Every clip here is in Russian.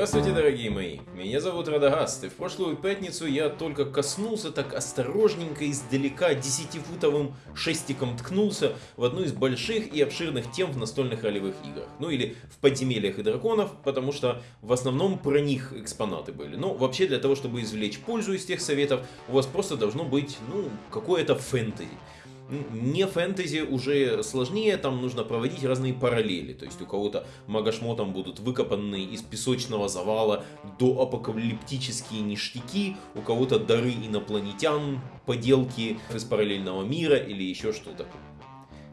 Здравствуйте, дорогие мои! Меня зовут Радагаст, и в прошлую пятницу я только коснулся так осторожненько издалека десятифутовым шестиком ткнулся в одну из больших и обширных тем в настольных ролевых играх. Ну или в подземельях и драконов, потому что в основном про них экспонаты были. Но вообще для того, чтобы извлечь пользу из тех советов, у вас просто должно быть, ну, какое-то фэнтези не фэнтези уже сложнее, там нужно проводить разные параллели. То есть у кого-то магашмотом будут выкопанные из песочного завала до апокалиптические ништяки, у кого-то дары инопланетян, поделки из параллельного мира или еще что-то.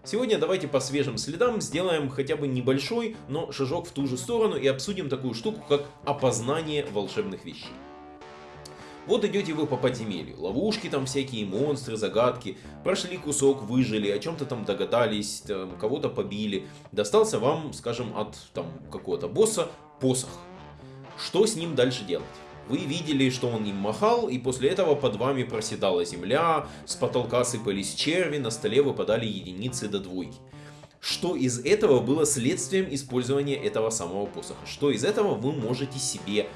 Сегодня давайте по свежим следам сделаем хотя бы небольшой, но шажок в ту же сторону и обсудим такую штуку, как опознание волшебных вещей. Вот идете вы по подземелью, ловушки там всякие, монстры, загадки, прошли кусок, выжили, о чем-то там догадались, кого-то побили. Достался вам, скажем, от там какого-то босса посох. Что с ним дальше делать? Вы видели, что он им махал, и после этого под вами проседала земля, с потолка сыпались черви, на столе выпадали единицы до двойки. Что из этого было следствием использования этого самого посоха? Что из этого вы можете себе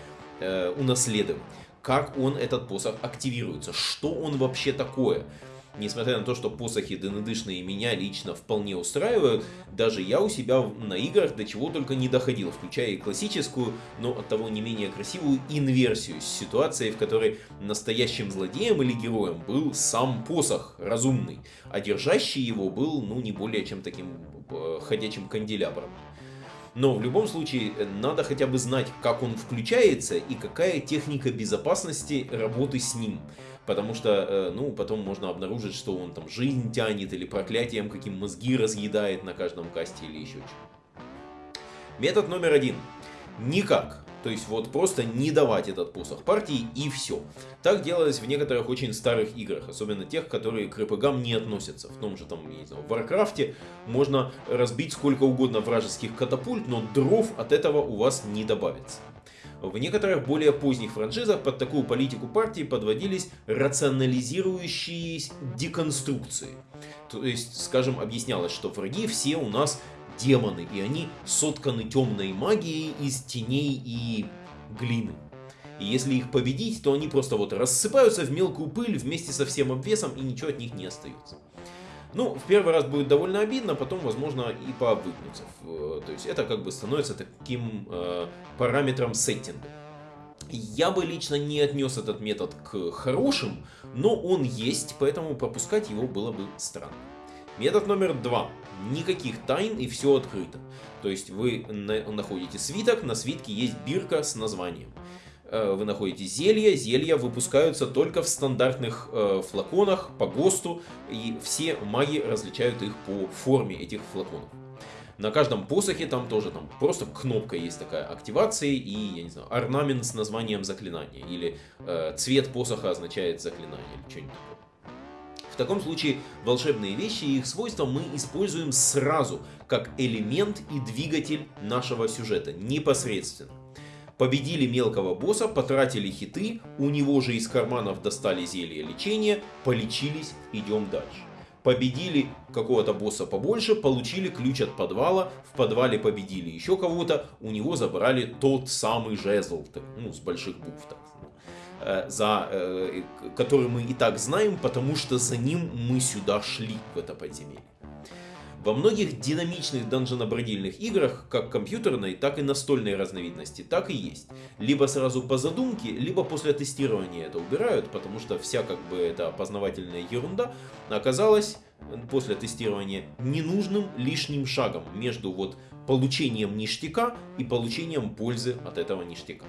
э, унаследовать? Как он, этот посох, активируется, что он вообще такое. Несмотря на то, что посохи ДНДшные меня лично вполне устраивают, даже я у себя на играх до чего только не доходил, включая и классическую, но от того не менее красивую инверсию с ситуацией, в которой настоящим злодеем или героем был сам посох разумный, а держащий его был, ну, не более чем таким э, ходячим канделябром. Но в любом случае э, надо хотя бы знать, как он включается и какая техника безопасности работы с ним. Потому что, э, ну, потом можно обнаружить, что он там жизнь тянет или проклятием каким мозги разъедает на каждом касте или еще что Метод номер один. Никак то есть вот просто не давать этот посох партии и все. Так делалось в некоторых очень старых играх, особенно тех, которые к РПГам не относятся. В том же там, не знаю, в Warcraft е можно разбить сколько угодно вражеских катапульт, но дров от этого у вас не добавится. В некоторых более поздних франшизах под такую политику партии подводились рационализирующие деконструкции. То есть, скажем, объяснялось, что враги все у нас демоны, и они сотканы темной магией из теней и глины. И если их победить, то они просто вот рассыпаются в мелкую пыль вместе со всем обвесом, и ничего от них не остается. Ну, в первый раз будет довольно обидно, потом, возможно, и пообвыкнуться. То есть это как бы становится таким э, параметром сеттинга. Я бы лично не отнес этот метод к хорошим, но он есть, поэтому пропускать его было бы странно. Метод номер два. Никаких тайн и все открыто. То есть вы находите свиток, на свитке есть бирка с названием. Э, вы находите зелья, зелья выпускаются только в стандартных э, флаконах по ГОСТу, и все маги различают их по форме этих флаконов. На каждом посохе там тоже там просто кнопка есть такая активации и, я не знаю, орнамент с названием заклинания. Или э, цвет посоха означает заклинание или что-нибудь такое. Таком случае волшебные вещи и их свойства мы используем сразу, как элемент и двигатель нашего сюжета, непосредственно. Победили мелкого босса, потратили хиты, у него же из карманов достали зелье лечения, полечились, идем дальше. Победили какого-то босса побольше, получили ключ от подвала, в подвале победили еще кого-то, у него забрали тот самый жезл, ну, с больших букв так. Э, за, э, который мы и так знаем, потому что за ним мы сюда шли, в это подземелье. Во многих динамичных данженобродильных играх, как компьютерной, так и настольной разновидности, так и есть. Либо сразу по задумке, либо после тестирования это убирают, потому что вся как бы эта познавательная ерунда оказалась после тестирования ненужным лишним шагом между вот получением ништяка и получением пользы от этого ништяка.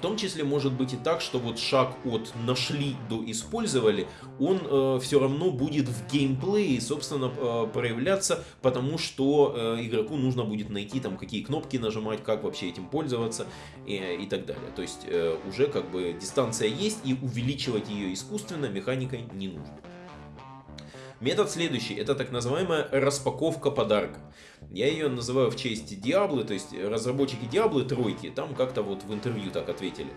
В том числе может быть и так, что вот шаг от нашли до использовали, он э, все равно будет в геймплее, собственно, э, проявляться, потому что э, игроку нужно будет найти там какие кнопки нажимать, как вообще этим пользоваться и, и так далее. То есть э, уже как бы дистанция есть и увеличивать ее искусственно механикой не нужно. Метод следующий, это так называемая распаковка подарка. Я ее называю в честь Диаблы, то есть разработчики Диаблы тройки, там как-то вот в интервью так ответили.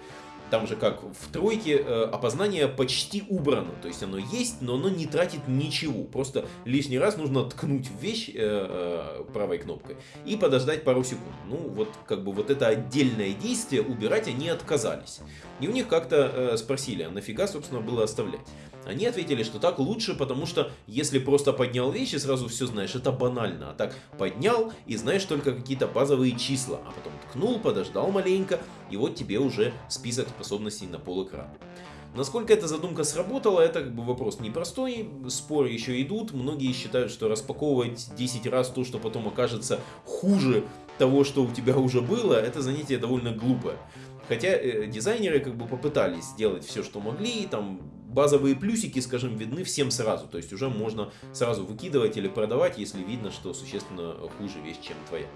там же как в тройке э, опознание почти убрано, то есть оно есть, но оно не тратит ничего, просто лишний раз нужно ткнуть в вещь э, э, правой кнопкой и подождать пару секунд. Ну вот как бы вот это отдельное действие убирать они отказались. И у них как-то э, спросили, а нафига собственно было оставлять? Они ответили, что так лучше, потому что если просто поднял вещи, сразу все знаешь, это банально. А так поднял и знаешь только какие-то базовые числа, а потом ткнул, подождал маленько, и вот тебе уже список способностей на пол экрана. Насколько эта задумка сработала, это как бы вопрос непростой, споры еще идут, многие считают, что распаковывать 10 раз то, что потом окажется хуже того, что у тебя уже было, это занятие довольно глупое. Хотя э, дизайнеры как бы попытались сделать все, что могли, там базовые плюсики, скажем, видны всем сразу, то есть уже можно сразу выкидывать или продавать, если видно, что существенно хуже вещь, чем твоя.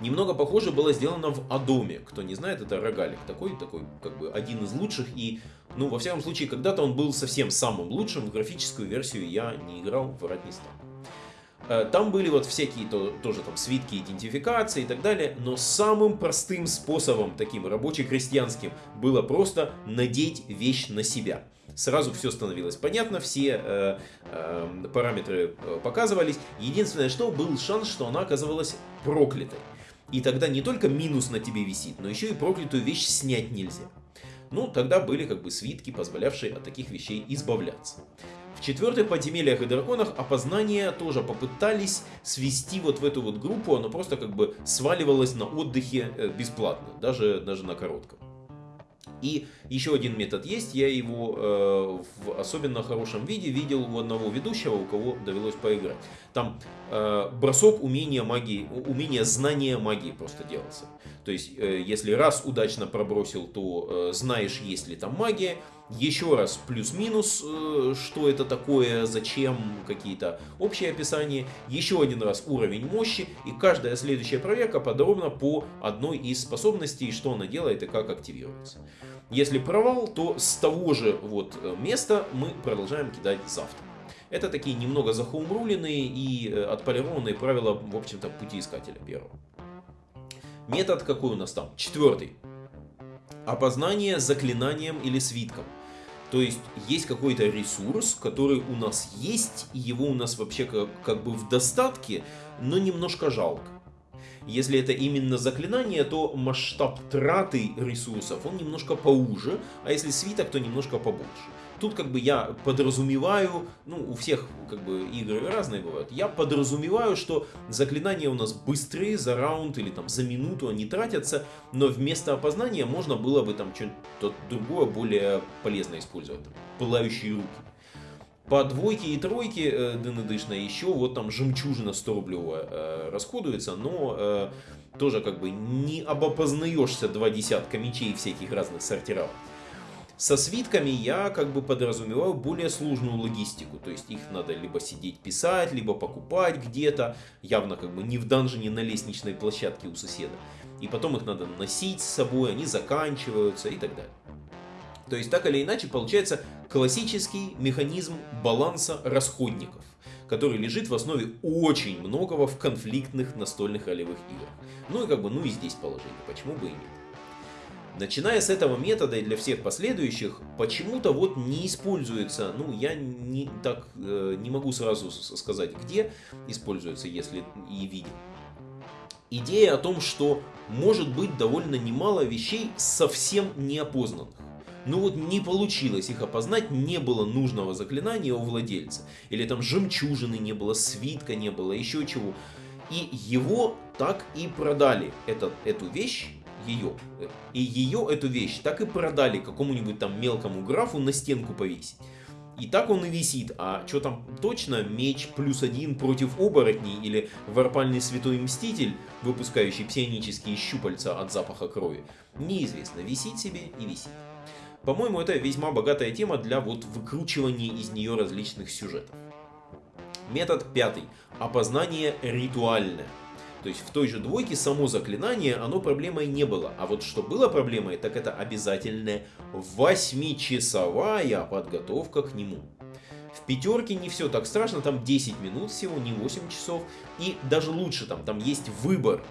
Немного похоже было сделано в Адоме. Кто не знает, это рогалик такой, такой как бы один из лучших. И, ну, во всяком случае, когда-то он был совсем самым лучшим. В графическую версию я не играл, врать не стану. Э, там были вот всякие то, тоже там свитки идентификации и так далее, но самым простым способом, таким рабоче-крестьянским, было просто надеть вещь на себя. Сразу все становилось понятно, все э, э, параметры э, показывались. Единственное, что был шанс, что она оказывалась проклятой. И тогда не только минус на тебе висит, но еще и проклятую вещь снять нельзя. Ну, тогда были как бы свитки, позволявшие от таких вещей избавляться. В четвертых подземельях и драконах опознание тоже попытались свести вот в эту вот группу, оно просто как бы сваливалось на отдыхе э, бесплатно, даже, даже на коротком. И еще один метод есть, я его э, в особенно хорошем виде видел у одного ведущего, у кого довелось поиграть. Там э, бросок умения магии, умения знания магии просто делался. То есть, э, если раз удачно пробросил, то э, знаешь, есть ли там магия. Еще раз плюс-минус, э, что это такое, зачем, какие-то общие описания. Еще один раз уровень мощи. И каждая следующая проверка подробно по одной из способностей, что она делает и как активируется. Если провал, то с того же вот э, места мы продолжаем кидать завтра. Это такие немного захоумруленные и э, отполированные правила, в общем-то, пути искателя первого. Метод какой у нас там? Четвертый. Опознание заклинанием или свитком. То есть есть какой-то ресурс, который у нас есть, и его у нас вообще как, как бы в достатке, но немножко жалко. Если это именно заклинание, то масштаб траты ресурсов, он немножко поуже, а если свиток, то немножко побольше. Тут как бы я подразумеваю, ну у всех как бы игры разные бывают, я подразумеваю, что заклинания у нас быстрые, за раунд или там за минуту они тратятся, но вместо опознания можно было бы там что-то другое, более полезное использовать, там, пылающие руки. По двойке и тройке э, ДНДшно еще вот там жемчужина 100 рублевая э, расходуется, но э, тоже как бы не обопознаешься два десятка мечей всяких разных сортиров. Со свитками я как бы подразумеваю более сложную логистику, то есть их надо либо сидеть писать, либо покупать где-то, явно как бы не в данжине на лестничной площадке у соседа. И потом их надо носить с собой, они заканчиваются и так далее. То есть так или иначе получается классический механизм баланса расходников, который лежит в основе очень многого в конфликтных настольных ролевых играх. Ну и как бы, ну и здесь положение, почему бы и нет. Начиная с этого метода и для всех последующих, почему-то вот не используется, ну я не, так э, не могу сразу сказать, где используется, если и видел. Идея о том, что может быть довольно немало вещей совсем неопознанных. Ну вот не получилось их опознать, не было нужного заклинания у владельца. Или там жемчужины не было, свитка не было, еще чего. И его так и продали, этот, эту вещь, ее. И ее, эту вещь, так и продали какому-нибудь там мелкому графу на стенку повесить. И так он и висит. А что там точно? Меч плюс один против оборотней или варпальный святой мститель, выпускающий псионические щупальца от запаха крови? Неизвестно. Висит себе и висит. По-моему, это весьма богатая тема для вот выкручивания из нее различных сюжетов. Метод пятый. Опознание ритуальное. То есть в той же двойке само заклинание, оно проблемой не было. А вот что было проблемой, так это обязательная 8-часовая подготовка к нему. В пятерке не все так страшно, там 10 минут всего, не 8 часов. И даже лучше, там, там есть выбор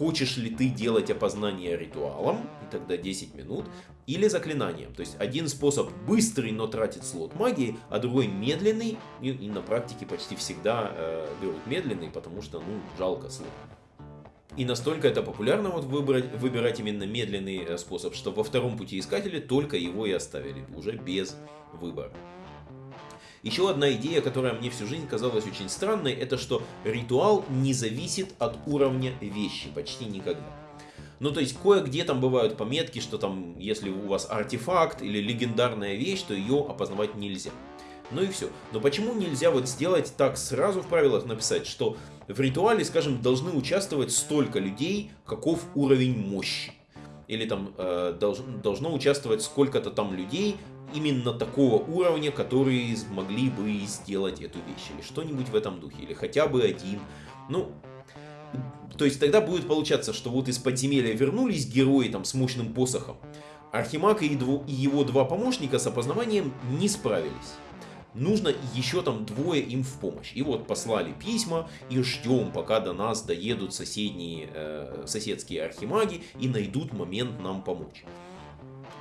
хочешь ли ты делать опознание ритуалом, и тогда 10 минут, или заклинанием. То есть один способ быстрый, но тратит слот магии, а другой медленный, и, и на практике почти всегда э, берут медленный, потому что, ну, жалко слот. И настолько это популярно вот выбрать, выбирать именно медленный э, способ, что во втором пути искателя только его и оставили, уже без выбора. Еще одна идея, которая мне всю жизнь казалась очень странной, это что ритуал не зависит от уровня вещи почти никогда. Ну, то есть, кое-где там бывают пометки, что там, если у вас артефакт или легендарная вещь, то ее опознавать нельзя. Ну и все. Но почему нельзя вот сделать так сразу в правилах написать, что в ритуале, скажем, должны участвовать столько людей, каков уровень мощи? Или там э, долж, должно участвовать сколько-то там людей, именно такого уровня, которые смогли бы сделать эту вещь. Или что-нибудь в этом духе. Или хотя бы один. Ну, то есть тогда будет получаться, что вот из подземелья вернулись герои там с мощным посохом. Архимаг и его два помощника с опознаванием не справились нужно еще там двое им в помощь. И вот послали письма и ждем, пока до нас доедут соседние, э, соседские архимаги и найдут момент нам помочь.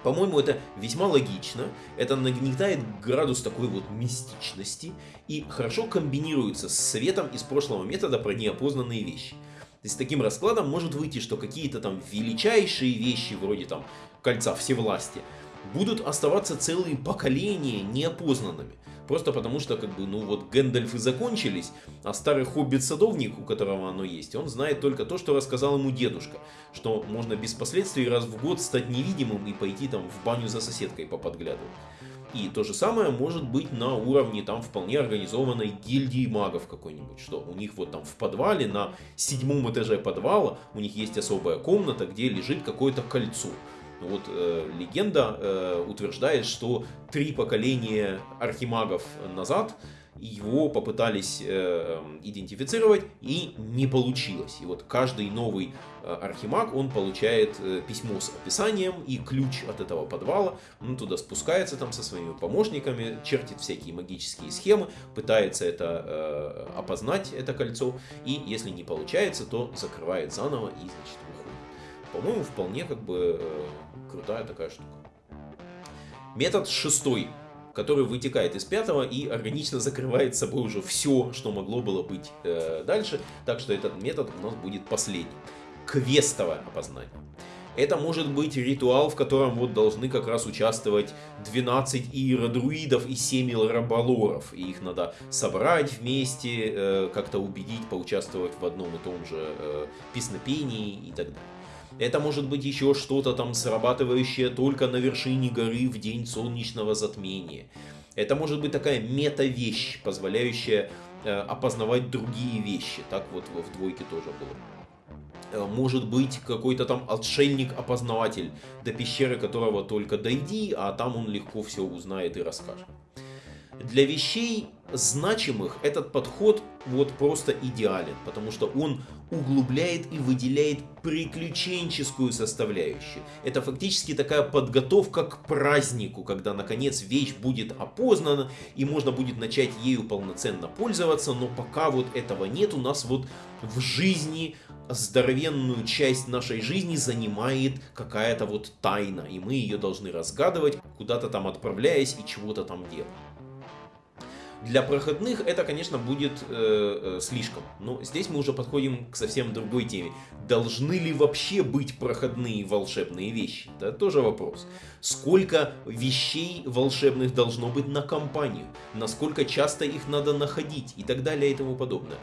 По-моему, это весьма логично, это нагнетает градус такой вот мистичности и хорошо комбинируется с советом из прошлого метода про неопознанные вещи. То есть таким раскладом может выйти, что какие-то там величайшие вещи, вроде там кольца всевластия, будут оставаться целые поколения неопознанными. Просто потому что, как бы, ну вот Гэндальфы закончились, а старый хоббит-садовник, у которого оно есть, он знает только то, что рассказал ему дедушка. Что можно без последствий раз в год стать невидимым и пойти там в баню за соседкой поподглядывать. И то же самое может быть на уровне там вполне организованной гильдии магов какой-нибудь, что у них вот там в подвале, на седьмом этаже подвала, у них есть особая комната, где лежит какое-то кольцо. Вот э, легенда э, утверждает, что три поколения архимагов назад его попытались э, идентифицировать и не получилось. И вот каждый новый э, архимаг, он получает э, письмо с описанием и ключ от этого подвала. Он туда спускается там со своими помощниками, чертит всякие магические схемы, пытается это э, опознать, это кольцо. И если не получается, то закрывает заново и, значит, по-моему, вполне как бы э, крутая такая штука. Метод шестой, который вытекает из пятого и органично закрывает собой уже все, что могло было быть э, дальше. Так что этот метод у нас будет последний. Квестовое опознание. Это может быть ритуал, в котором вот должны как раз участвовать 12 иеродруидов и 7 раболоров. И их надо собрать вместе, э, как-то убедить, поучаствовать в одном и том же э, песнопении и так далее. Это может быть еще что-то там срабатывающее только на вершине горы в день солнечного затмения. Это может быть такая мета-вещь, позволяющая э, опознавать другие вещи. Так вот в двойке тоже было. Э, может быть какой-то там отшельник-опознаватель, до пещеры которого только дойди, а там он легко все узнает и расскажет. Для вещей значимых этот подход вот просто идеален, потому что он углубляет и выделяет приключенческую составляющую. Это фактически такая подготовка к празднику, когда наконец вещь будет опознана и можно будет начать ею полноценно пользоваться, но пока вот этого нет, у нас вот в жизни здоровенную часть нашей жизни занимает какая-то вот тайна, и мы ее должны разгадывать, куда-то там отправляясь и чего-то там делать. Для проходных это, конечно, будет э, э, слишком. Но здесь мы уже подходим к совсем другой теме. Должны ли вообще быть проходные волшебные вещи? Это тоже вопрос. Сколько вещей волшебных должно быть на компанию? Насколько часто их надо находить? И так далее и тому подобное.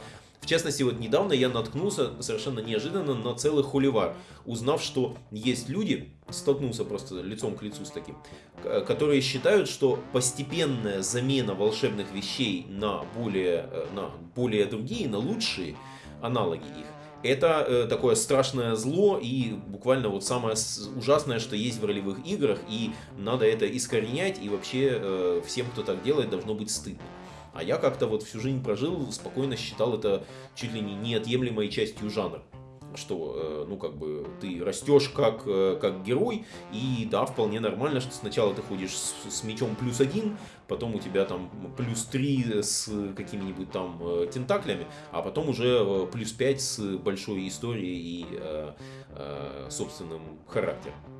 В частности, вот недавно я наткнулся совершенно неожиданно на целый холивар, узнав, что есть люди, столкнулся просто лицом к лицу с таким, которые считают, что постепенная замена волшебных вещей на более, э, на более другие, на лучшие аналоги их, это э, такое страшное зло и буквально вот самое ужасное, что есть в ролевых играх, и надо это искоренять, и вообще э, всем, кто так делает, должно быть стыдно. А я как-то вот всю жизнь прожил, спокойно считал это чуть ли не неотъемлемой частью жанра. что, э, ну, как бы, ты растешь как, э, как герой, и да, вполне нормально, что сначала ты ходишь с, с мечом плюс один, потом у тебя там плюс три с какими-нибудь там э, тентаклями, а потом уже плюс пять с большой историей и собственным характером.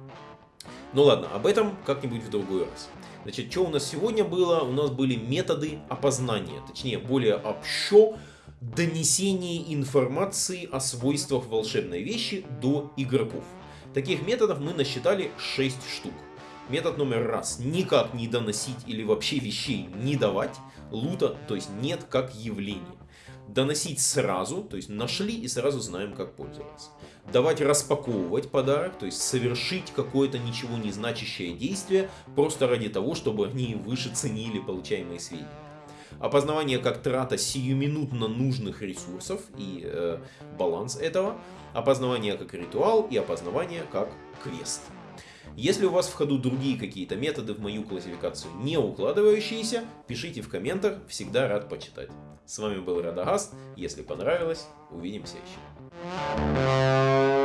Ну ладно, об этом как-нибудь в другой раз. Значит, что у нас сегодня было? У нас были методы опознания, точнее, более общо донесение информации о свойствах волшебной вещи до игроков. Таких методов мы насчитали 6 штук. Метод номер раз. Никак не доносить или вообще вещей не давать. Лута, то есть нет как явление. Доносить сразу, то есть нашли и сразу знаем как пользоваться. Давать распаковывать подарок, то есть совершить какое-то ничего не значащее действие, просто ради того, чтобы они выше ценили получаемые сведения опознавание как трата сиюминутно нужных ресурсов и э, баланс этого, опознавание как ритуал и опознавание как квест. Если у вас в ходу другие какие-то методы в мою классификацию не укладывающиеся, пишите в комментах, всегда рад почитать. С вами был Радагаст, если понравилось, увидимся еще.